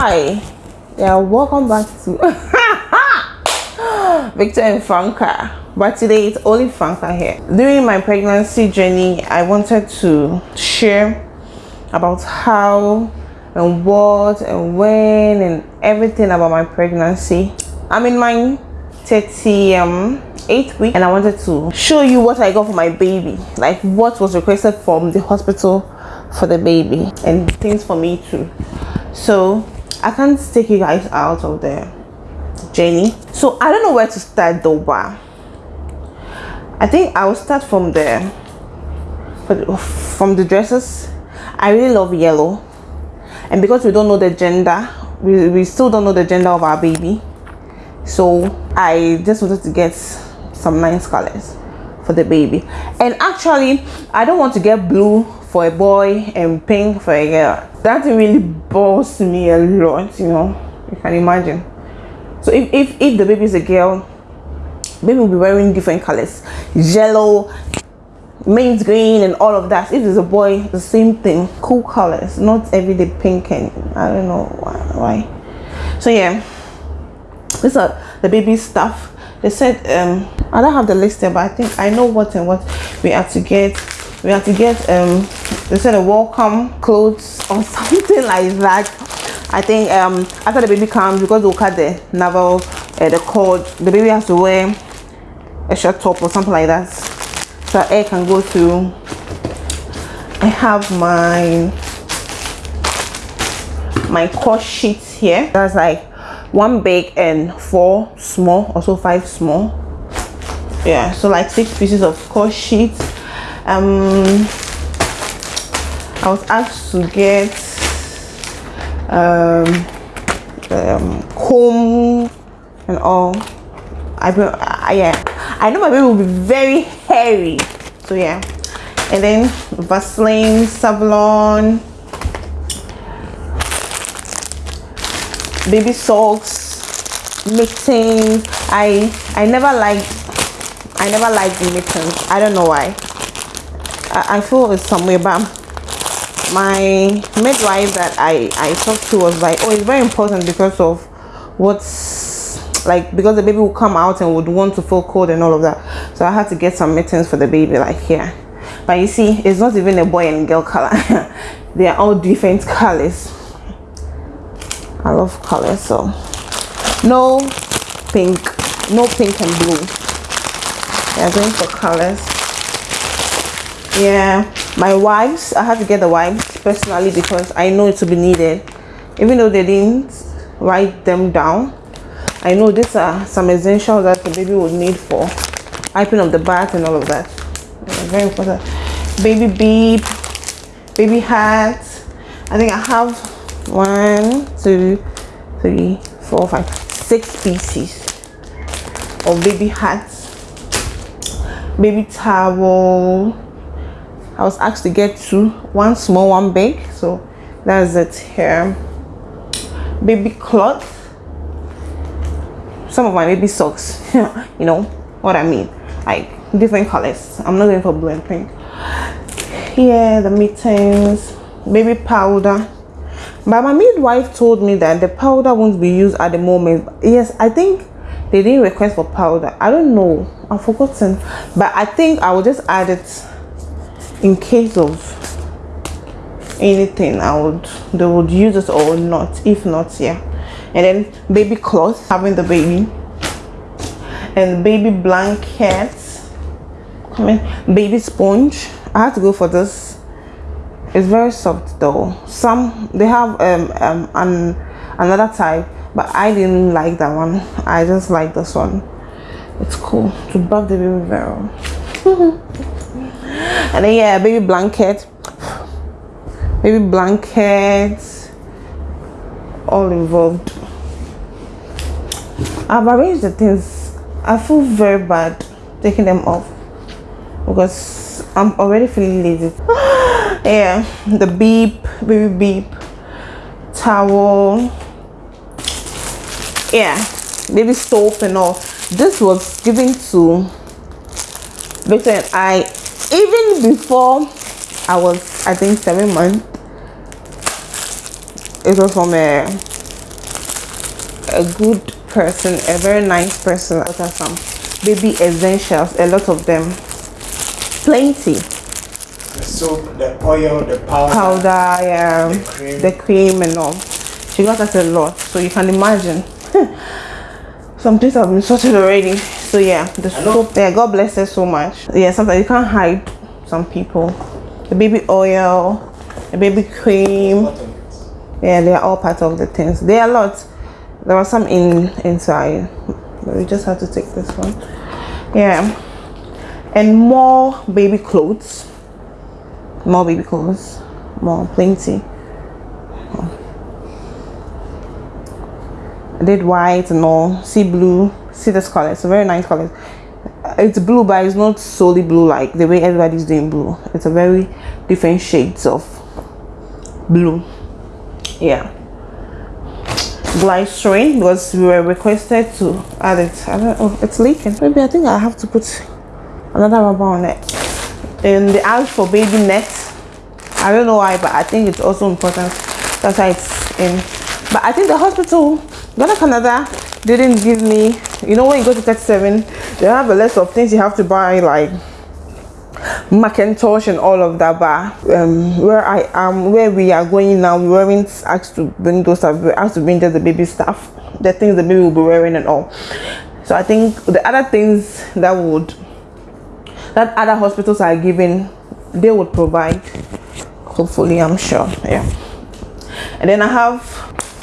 hi. Yeah welcome back to victor and franca. But today it's only franca here. During my pregnancy journey i wanted to share about how and what and when and everything about my pregnancy. I'm in my 30 um eighth week and i wanted to show you what i got for my baby. Like what was requested from the hospital for the baby and things for me too. So i can't take you guys out of the journey so i don't know where to start though but i think i will start from the from the dresses. I really love yellow. And because we don't know the gender we, we still don't know the gender of our baby. So i just wanted to get some nice colors for the baby. And actually i don't want to get blue for a boy and pink for a girl. That really bores me a lot you know you can imagine. So if if, if the baby is a girl baby will be wearing different colors. Yellow mint green and all of that. If it's a boy the same thing. Cool colors. Not everyday pink and i don't know why, why. so yeah these are the baby stuff. They said um i don't have the list there but i think i know what and what we have to get we have to get um they said a welcome clothes or something like that. I think um after the baby comes because they'll cut the navel uh, the cord. The baby has to wear a short top or something like that. So air can go through i have my my core sheets here. That's like one big and four small also five small. Yeah so like six pieces of core sheets um i was asked to get um, um comb and all. I, I yeah. I know my baby will be very hairy. So yeah. And then vaseline savlon baby socks mittens i i never like i never liked the mittens i don't know why I, I feel it's somewhere but my midwife that I I talked to was like oh it's very important because of what's like because the baby will come out and would want to feel cold and all of that. So I had to get some mittens for the baby like here. But you see it's not even a boy and girl color. They are all different colors. I love colors so. No pink. No pink and blue. They're going for colors yeah. My wipes i have to get the wipes personally because i know it will be needed. Even though they didn't write them down i know these are some essentials that the baby would need for wiping of the bath and all of that. Very important. Baby beep baby hat. I think i have one two three four five six pieces of baby hats. Baby towel I was asked to get two, one small, one big. So that's it here. Baby cloth. Some of my baby socks, you know what I mean. Like different colors. I'm not going for blue and pink. Here, the mittens, baby powder. But my midwife told me that the powder won't be used at the moment. Yes, I think they didn't request for powder. I don't know. I've forgotten. But I think I will just add it in case of anything i would they would use it or not if not yeah. And then baby clothes having the baby. And baby blankets come baby sponge. I have to go for this. It's very soft though. Some they have um, um an another type but i didn't like that one. I just like this one. It's cool. To buff the baby very and then yeah baby blanket baby blankets. All involved. I've arranged the things. I feel very bad taking them off because i'm already feeling lazy. Yeah the beep baby beep towel. Yeah baby soap and all. This was given to Victor and I even before I was I think seven months it was from a a good person a very nice person what are some baby essentials a lot of them plenty The soap, the oil, the powder. powder yeah The cream. the cream and all she got us a lot so you can imagine some things have been sorted already so yeah the soap yeah god bless her so much. Yeah sometimes you can't hide some people. The baby oil the baby cream. It. yeah they are all part of the things. There are lots. There are some in inside but we just have to take this one. Yeah. And more baby clothes. More baby clothes. More plenty Did white and all. Sea blue. See this color it's a very nice color it's blue but it's not solely blue like the way everybody's doing blue. It's a very different shades of blue. Yeah. Glycerin because we were requested to add it. I don't know it's leaking. Maybe i think i have to put another rubber on it. And they asked for baby net. I don't know why but i think it's also important. That's why it's in. But i think the hospital Ghana Canada didn't give me you know when you go to 37 they have a list of things you have to buy like Macintosh and all of that, but um, where I am, where we are going now, we weren't asked to bring those stuff. We asked to bring just the baby stuff, the things the baby will be wearing and all. So I think the other things that would that other hospitals are giving, they would provide. Hopefully, I'm sure. Yeah. And then I have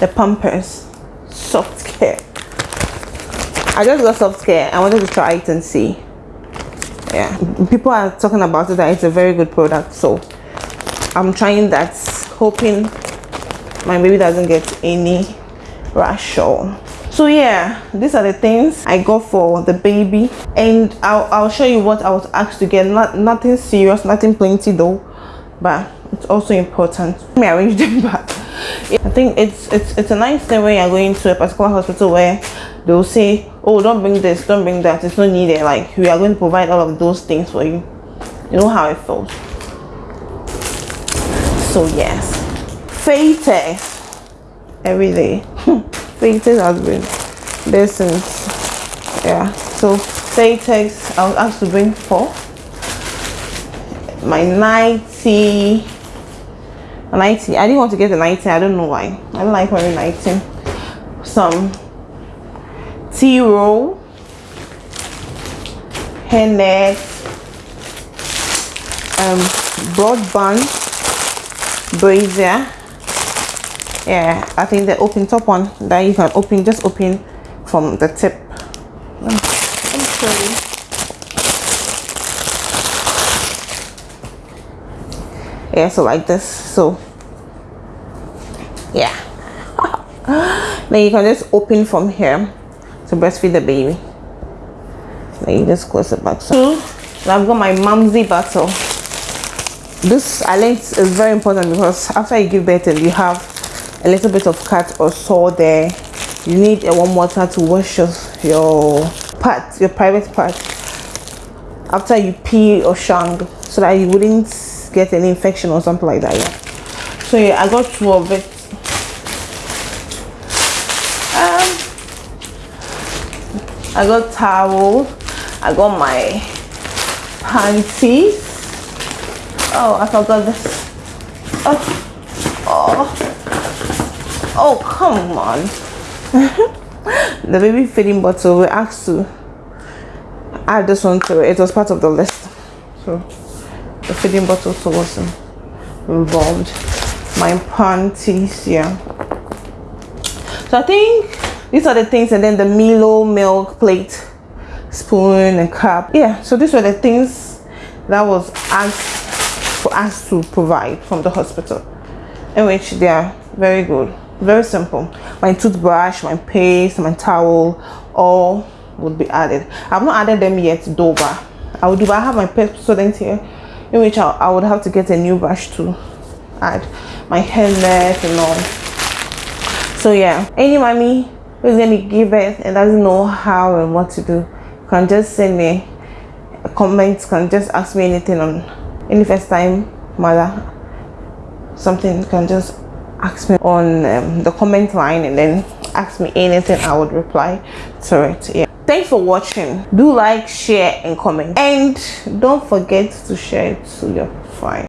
the Pampers Soft Care. I just got Soft Care. I wanted to try it and see. Yeah. People are talking about it that it's a very good product so i'm trying that hoping my baby doesn't get any rash or so yeah these are the things i got for the baby. And i'll, I'll show you what i was asked to get. Not nothing serious nothing plenty though but it's also important. Let me arrange them back i think it's it's it's a nice thing when you're going to a particular hospital where they'll say oh don't bring this don't bring that it's not needed. Like we are going to provide all of those things for you. You know how it feels. So yes. Fate every day. Fate has been there since yeah. So Fatex I was asked to bring four. My 90 90 I didn't want to get the 90 I don't know why. I don't like wearing 90 some tea roll hairnet um broadband brazier. Yeah i think the open top one that you can open just open from the tip. Show you. Yeah so like this. So yeah. Then you can just open from here to breastfeed the baby. Then you just close it back. So i've got my mumsy bottle this i learned is very important because after you give birth and you have a little bit of cut or sore there. You need a warm water to wash your your part your private part. After you pee or shang so that you wouldn't get an infection or something like that yeah. So yeah i got two of it um i got towel i got my panties. Oh i forgot this. Oh oh. Oh come on. The baby feeding bottle we asked to add this one to it. It was part of the list. So the feeding bottle so wasn't involved. My panties yeah. So i think these are the things and then the milo milk plate spoon and cup. Yeah so these were the things that was asked for us to provide from the hospital. In which they are very good. Very simple. My toothbrush my paste my towel all would be added. I've not added them yet but i would do but i have my student here in which I, I would have to get a new brush to add my hairnet and all. So yeah. Any mommy who's gonna give birth and doesn't know how and what to do can just send me a comment can just ask me anything on any first time mother. Something you can just ask me on um, the comment line and then ask me anything i would reply to it yeah. Thanks for watching. Do like share and comment. And don't forget to share it to your friends